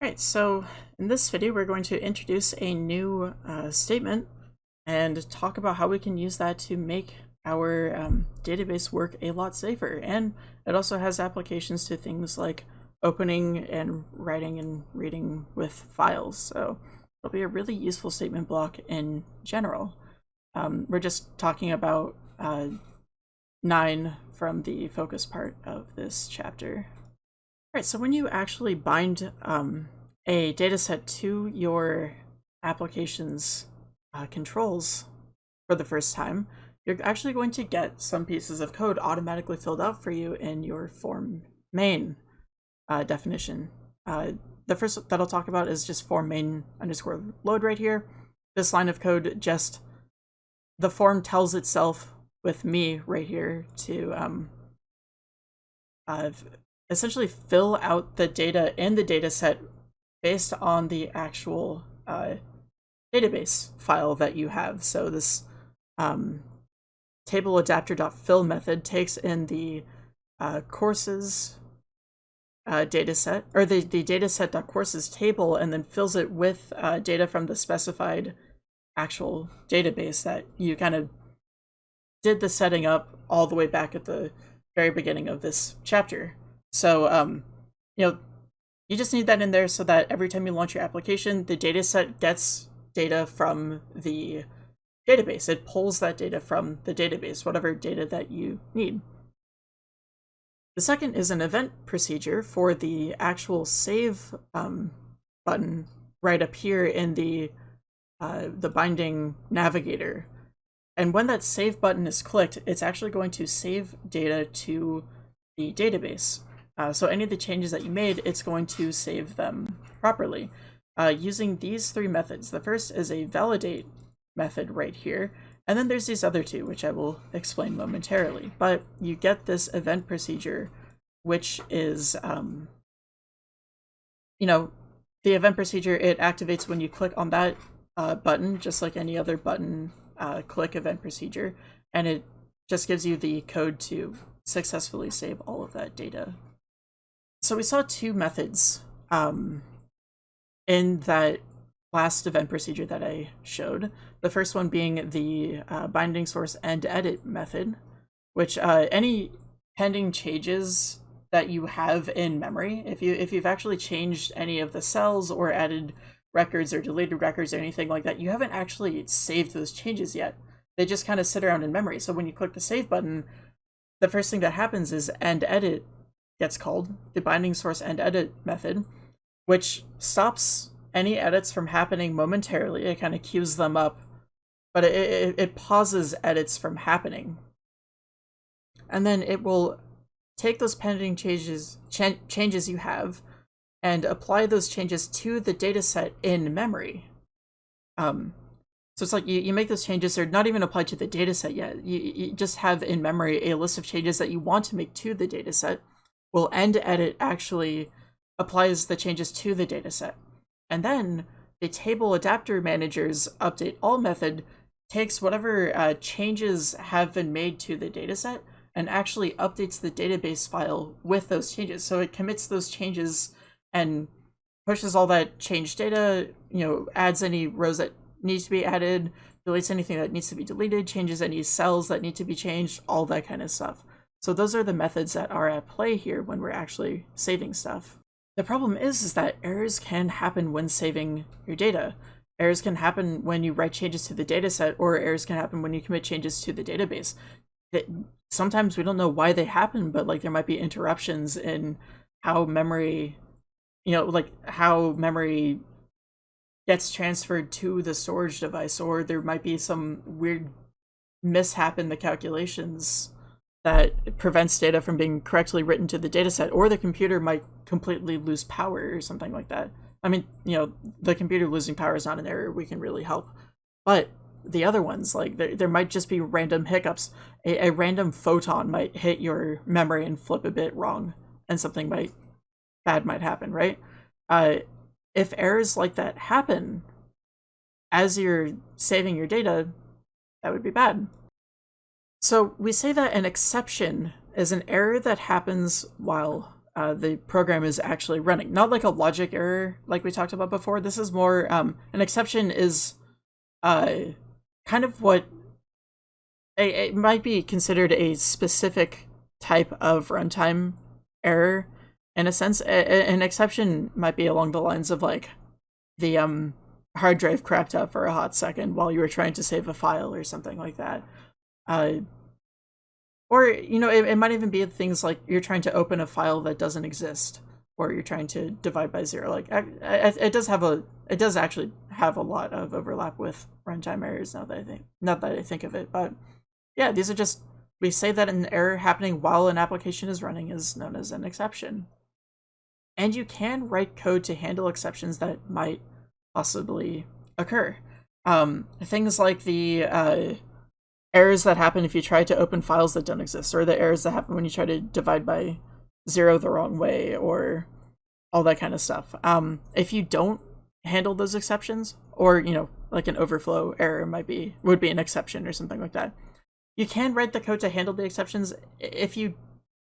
Alright, so in this video we're going to introduce a new uh, statement and talk about how we can use that to make our um, database work a lot safer. And it also has applications to things like opening and writing and reading with files. So it'll be a really useful statement block in general. Um, we're just talking about uh, 9 from the focus part of this chapter. Right, so when you actually bind um, a dataset to your application's uh, controls for the first time, you're actually going to get some pieces of code automatically filled out for you in your form main uh, definition. Uh, the first that I'll talk about is just form main underscore load right here. This line of code just, the form tells itself with me right here to um, uh, essentially fill out the data in the data set based on the actual uh, database file that you have. So this um, table adapter.fill method takes in the uh, courses uh, dataset, or the, the dataset.courses table, and then fills it with uh, data from the specified actual database that you kind of did the setting up all the way back at the very beginning of this chapter. So, um, you know, you just need that in there so that every time you launch your application, the dataset gets data from the database. It pulls that data from the database, whatever data that you need. The second is an event procedure for the actual save um, button right up here in the uh, the binding navigator. And when that save button is clicked, it's actually going to save data to the database. Uh, so any of the changes that you made, it's going to save them properly. Uh, using these three methods. The first is a validate method right here, and then there's these other two, which I will explain momentarily. But you get this event procedure, which is, um, you know, the event procedure, it activates when you click on that uh, button, just like any other button uh, click event procedure, and it just gives you the code to successfully save all of that data so we saw two methods um, in that last event procedure that I showed. The first one being the uh, binding source end edit method, which uh, any pending changes that you have in memory, if you if you've actually changed any of the cells or added records or deleted records or anything like that, you haven't actually saved those changes yet. They just kind of sit around in memory. So when you click the save button, the first thing that happens is end edit gets called, the binding source end edit method, which stops any edits from happening momentarily. It kind of queues them up, but it, it, it pauses edits from happening. And then it will take those pending changes ch changes you have and apply those changes to the dataset in memory. Um, so it's like you, you make those changes, they're not even applied to the dataset yet. You, you just have in memory a list of changes that you want to make to the dataset will end edit actually applies the changes to the dataset. And then the table adapter manager's update all method takes whatever uh, changes have been made to the dataset and actually updates the database file with those changes. So it commits those changes and pushes all that changed data, you know, adds any rows that needs to be added, deletes anything that needs to be deleted, changes any cells that need to be changed, all that kind of stuff. So those are the methods that are at play here when we're actually saving stuff. The problem is, is that errors can happen when saving your data. Errors can happen when you write changes to the dataset, or errors can happen when you commit changes to the database. sometimes we don't know why they happen, but like there might be interruptions in how memory, you know, like how memory gets transferred to the storage device, or there might be some weird mishap in the calculations that prevents data from being correctly written to the dataset, or the computer might completely lose power or something like that. I mean, you know, the computer losing power is not an error we can really help. But the other ones, like there, there might just be random hiccups. A, a random photon might hit your memory and flip a bit wrong, and something might bad might happen, right? Uh, if errors like that happen as you're saving your data, that would be bad. So we say that an exception is an error that happens while uh, the program is actually running. Not like a logic error like we talked about before. This is more um, an exception is uh, kind of what it might be considered a specific type of runtime error in a sense. A an exception might be along the lines of like the um hard drive crapped out for a hot second while you were trying to save a file or something like that. Uh, or you know, it, it might even be things like you're trying to open a file that doesn't exist, or you're trying to divide by zero. Like I, I, it does have a, it does actually have a lot of overlap with runtime errors. Now that I think, not that I think of it, but yeah, these are just we say that an error happening while an application is running is known as an exception. And you can write code to handle exceptions that might possibly occur. Um, things like the uh, errors that happen if you try to open files that don't exist, or the errors that happen when you try to divide by zero the wrong way, or all that kind of stuff. Um, if you don't handle those exceptions, or you know, like an overflow error might be would be an exception or something like that. You can write the code to handle the exceptions. If you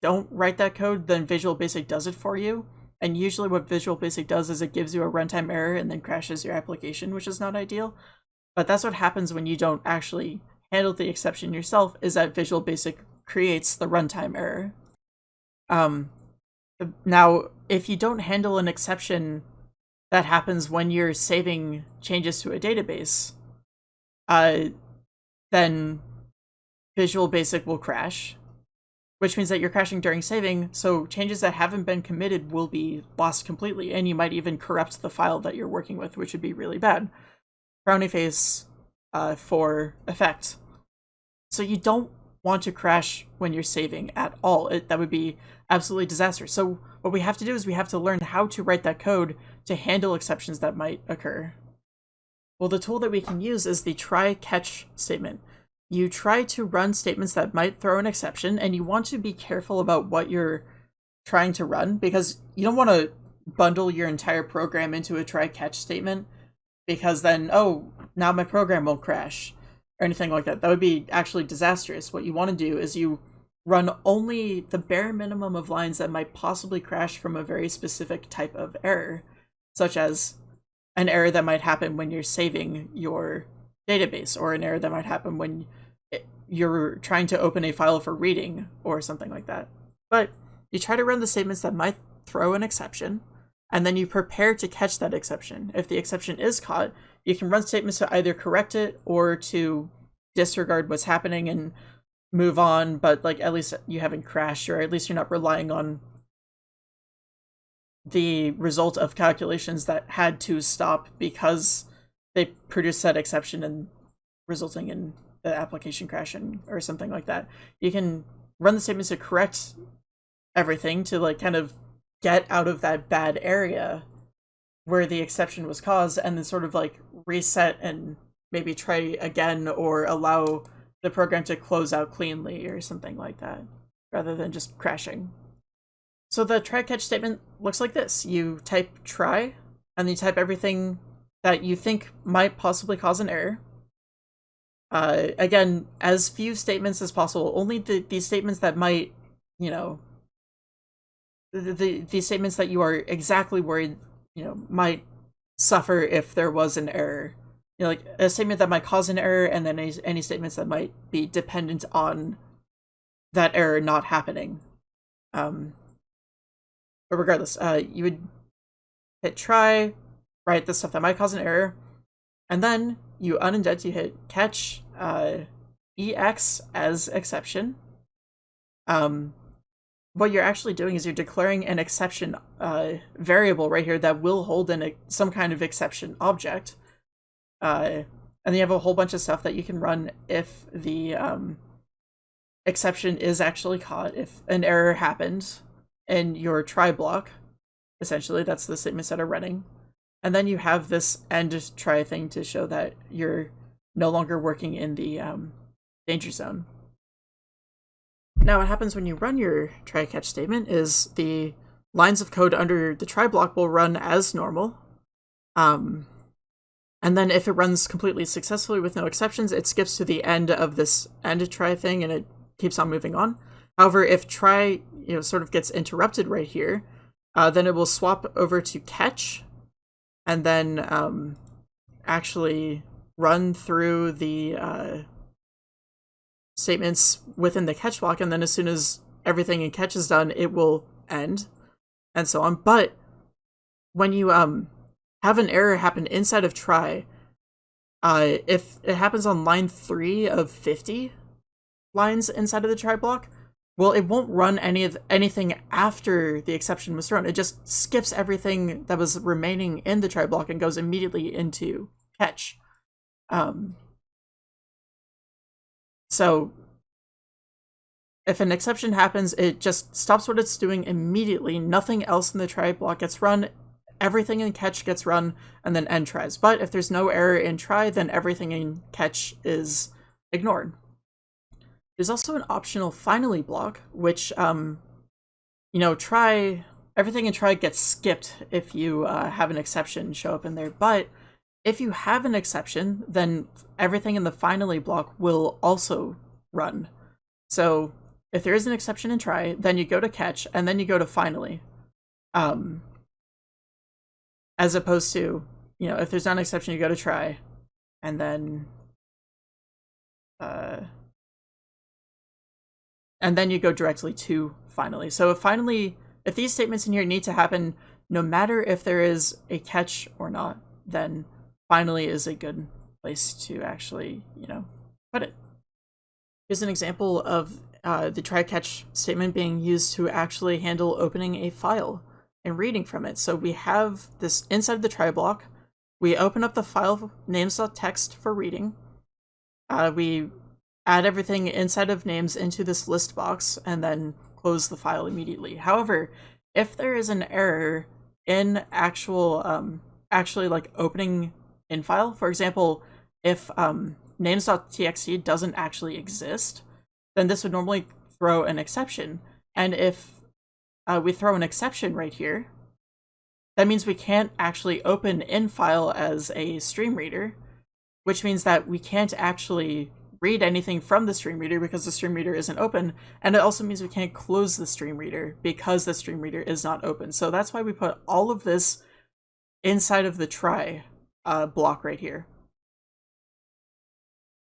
don't write that code, then Visual Basic does it for you. And usually what Visual Basic does is it gives you a runtime error and then crashes your application, which is not ideal. But that's what happens when you don't actually handle the exception yourself, is that Visual Basic creates the runtime error. Um, now, if you don't handle an exception that happens when you're saving changes to a database, uh, then Visual Basic will crash, which means that you're crashing during saving, so changes that haven't been committed will be lost completely, and you might even corrupt the file that you're working with, which would be really bad. Frowny face uh, for effect. So you don't want to crash when you're saving at all. It, that would be absolutely disastrous. So what we have to do is we have to learn how to write that code to handle exceptions that might occur. Well, the tool that we can use is the try catch statement you try to run statements that might throw an exception, and you want to be careful about what you're trying to run because you don't want to bundle your entire program into a try catch statement because then, oh, now my program will crash or anything like that. That would be actually disastrous. What you want to do is you run only the bare minimum of lines that might possibly crash from a very specific type of error, such as an error that might happen when you're saving your database or an error that might happen when you're trying to open a file for reading or something like that. But you try to run the statements that might throw an exception, and then you prepare to catch that exception. If the exception is caught, you can run statements to either correct it or to disregard what's happening and move on, but like at least you haven't crashed or at least you're not relying on the result of calculations that had to stop because they produced that exception and resulting in the application crashing or something like that. You can run the statements to correct everything to like kind of get out of that bad area where the exception was caused and then sort of like reset and maybe try again or allow the program to close out cleanly or something like that rather than just crashing. So the try catch statement looks like this. You type try and you type everything that you think might possibly cause an error. Uh, again, as few statements as possible. Only the, these statements that might, you know, the, the these statements that you are exactly worried, you know, might suffer if there was an error. You know, like a statement that might cause an error, and then any, any statements that might be dependent on that error not happening. Um, but regardless, uh, you would hit try, write The stuff that might cause an error. And then you unindent, you hit catch uh, EX as exception. Um, what you're actually doing is you're declaring an exception uh, variable right here that will hold in a, some kind of exception object. Uh, and you have a whole bunch of stuff that you can run if the um, exception is actually caught, if an error happened in your try block. Essentially, that's the statements that are running. And then you have this end try thing to show that you're no longer working in the um, danger zone. Now what happens when you run your try catch statement is the lines of code under the try block will run as normal. Um, and then if it runs completely successfully with no exceptions, it skips to the end of this end try thing and it keeps on moving on. However, if try you know sort of gets interrupted right here, uh, then it will swap over to catch, and then um, actually run through the uh, statements within the catch block, and then as soon as everything in catch is done, it will end, and so on. But when you um have an error happen inside of try, uh, if it happens on line three of fifty lines inside of the try block, well, it won't run any of anything after the exception was thrown. It just skips everything that was remaining in the try block and goes immediately into catch. Um, so if an exception happens, it just stops what it's doing immediately. Nothing else in the try block gets run. Everything in catch gets run, and then end tries. But if there's no error in try, then everything in catch is ignored. There's also an optional finally block, which, um, you know, try everything in try gets skipped if you uh, have an exception show up in there. But if you have an exception, then everything in the finally block will also run. So if there is an exception in try, then you go to catch, and then you go to finally. Um, as opposed to, you know, if there's not an exception, you go to try, and then, uh, and then you go directly to finally. So if finally, if these statements in here need to happen, no matter if there is a catch or not, then finally is a good place to actually, you know, put it. Here's an example of uh, the try catch statement being used to actually handle opening a file and reading from it. So we have this inside the try block. We open up the file names.txt for reading. Uh, we add everything inside of names into this list box and then close the file immediately. However, if there is an error in actual, um, actually like opening in file, for example, if um, names.txt doesn't actually exist, then this would normally throw an exception. And if uh, we throw an exception right here, that means we can't actually open in file as a stream reader, which means that we can't actually read anything from the stream reader because the stream reader isn't open. And it also means we can't close the stream reader because the stream reader is not open. So that's why we put all of this inside of the try uh, block right here.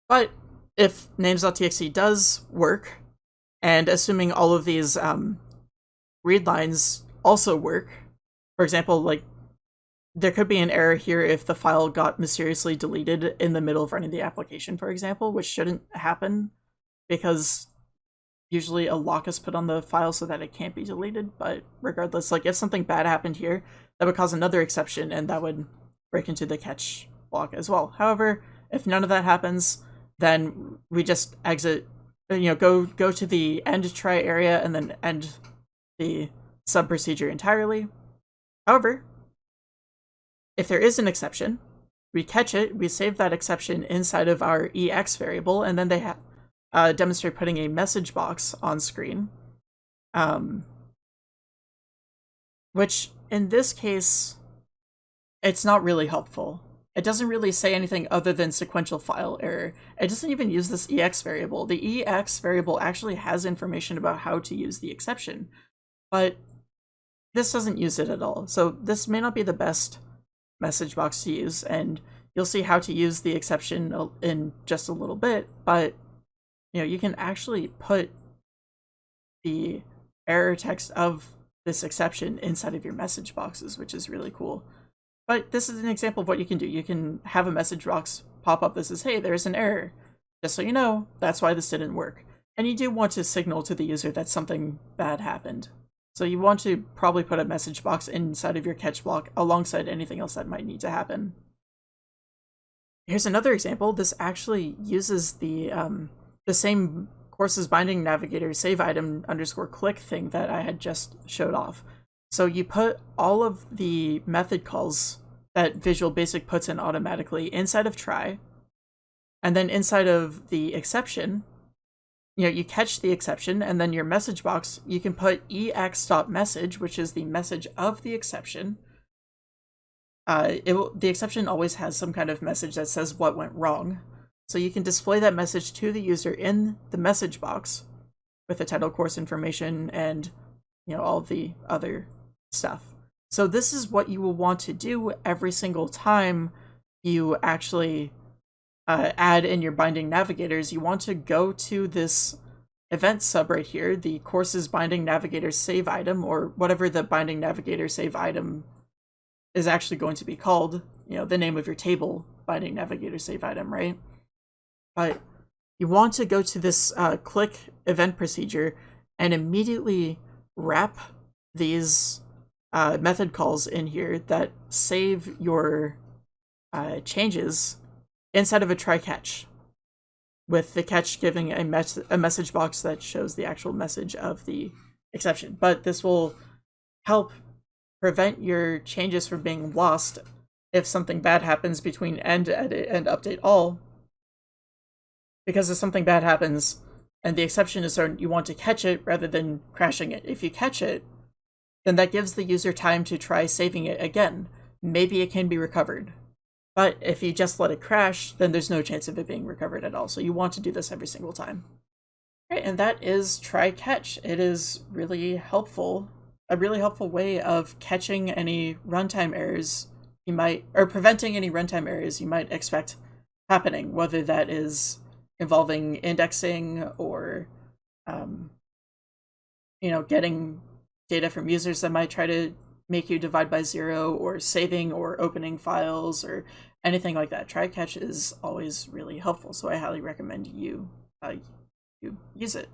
But if names.txt does work, and assuming all of these um, read lines also work, for example, like there could be an error here if the file got mysteriously deleted in the middle of running the application, for example, which shouldn't happen because usually a lock is put on the file so that it can't be deleted. But regardless, like if something bad happened here, that would cause another exception and that would break into the catch block as well. However, if none of that happens, then we just exit, you know, go go to the end try area and then end the sub procedure entirely. However, if there is an exception, we catch it, we save that exception inside of our ex variable, and then they uh, demonstrate putting a message box on screen. Um, which in this case, it's not really helpful it doesn't really say anything other than sequential file error. It doesn't even use this EX variable. The EX variable actually has information about how to use the exception, but this doesn't use it at all. So this may not be the best message box to use, and you'll see how to use the exception in just a little bit, but you know, you can actually put the error text of this exception inside of your message boxes, which is really cool. But this is an example of what you can do. You can have a message box pop up that says, hey, there's an error. Just so you know, that's why this didn't work. And you do want to signal to the user that something bad happened. So you want to probably put a message box inside of your catch block alongside anything else that might need to happen. Here's another example. This actually uses the um, the same courses binding navigator save item underscore click thing that I had just showed off. So you put all of the method calls that Visual Basic puts in automatically inside of try, and then inside of the exception, you know, you catch the exception, and then your message box, you can put ex.message, which is the message of the exception. Uh, it will, the exception always has some kind of message that says what went wrong. So you can display that message to the user in the message box, with the title course information and you know all the other stuff. So this is what you will want to do every single time you actually uh, add in your binding navigators. You want to go to this event sub right here, the courses binding navigator save item, or whatever the binding navigator save item is actually going to be called, you know, the name of your table, binding navigator save item, right? But you want to go to this uh, click event procedure and immediately wrap these uh, method calls in here that save your uh, changes inside of a try catch with the catch giving a, mes a message box that shows the actual message of the exception. But this will help prevent your changes from being lost if something bad happens between end edit and update all. Because if something bad happens and the exception is certain, you want to catch it rather than crashing it. If you catch it, then that gives the user time to try saving it again. Maybe it can be recovered. But if you just let it crash, then there's no chance of it being recovered at all. So you want to do this every single time. Right, and that is try catch. It is really helpful, a really helpful way of catching any runtime errors you might, or preventing any runtime errors you might expect happening, whether that is involving indexing or, um, you know, getting data from users that might try to make you divide by zero or saving or opening files or anything like that. Try catch is always really helpful, so I highly recommend you uh, you use it.